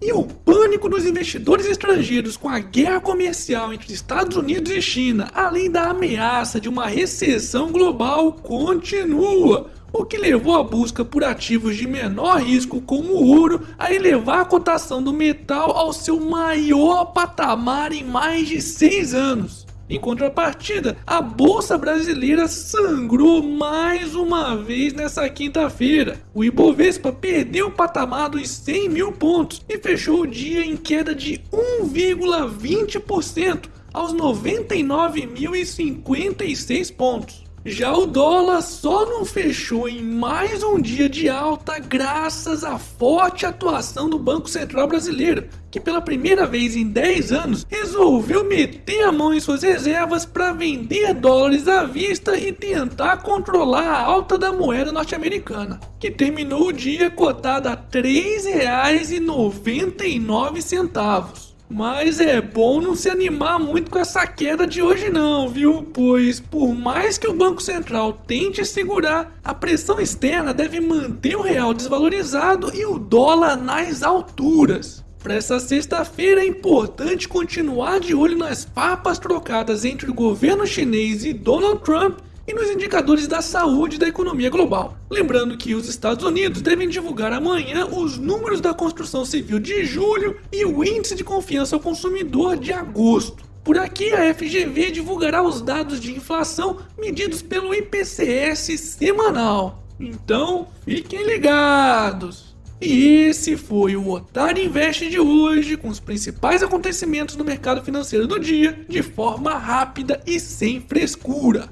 E o pânico dos investidores estrangeiros com a guerra comercial entre Estados Unidos e China, além da ameaça de uma recessão global, continua o que levou a busca por ativos de menor risco como o ouro a elevar a cotação do metal ao seu maior patamar em mais de seis anos. Em contrapartida, a Bolsa Brasileira sangrou mais uma vez nessa quinta-feira. O Ibovespa perdeu o patamar dos 100 mil pontos e fechou o dia em queda de 1,20% aos 99.056 pontos. Já o dólar só não fechou em mais um dia de alta graças à forte atuação do Banco Central Brasileiro, que pela primeira vez em 10 anos resolveu meter a mão em suas reservas para vender dólares à vista e tentar controlar a alta da moeda norte-americana, que terminou o dia cotada a R$ 3,99. Mas é bom não se animar muito com essa queda de hoje não, viu? Pois por mais que o Banco Central tente segurar, a pressão externa deve manter o real desvalorizado e o dólar nas alturas. Para essa sexta-feira é importante continuar de olho nas papas trocadas entre o governo chinês e Donald Trump e nos indicadores da saúde da economia global. Lembrando que os Estados Unidos devem divulgar amanhã os números da construção civil de julho e o índice de confiança ao consumidor de agosto. Por aqui, a FGV divulgará os dados de inflação medidos pelo IPCS semanal. Então, fiquem ligados! E esse foi o Otário Invest de hoje, com os principais acontecimentos do mercado financeiro do dia, de forma rápida e sem frescura.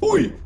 Fui!